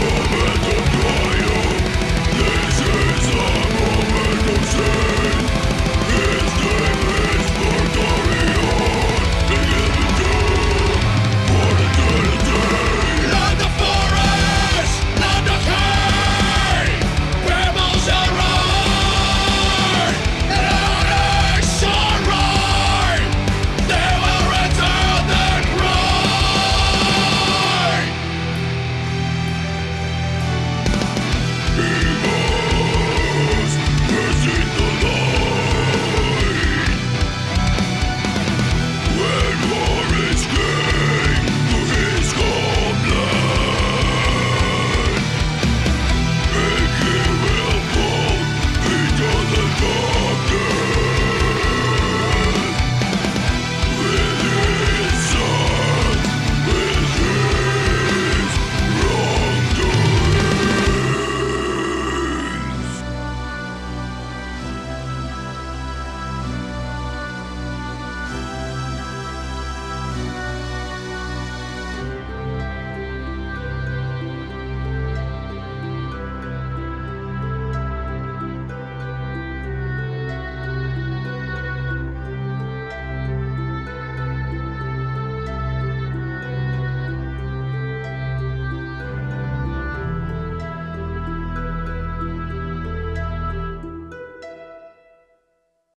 Come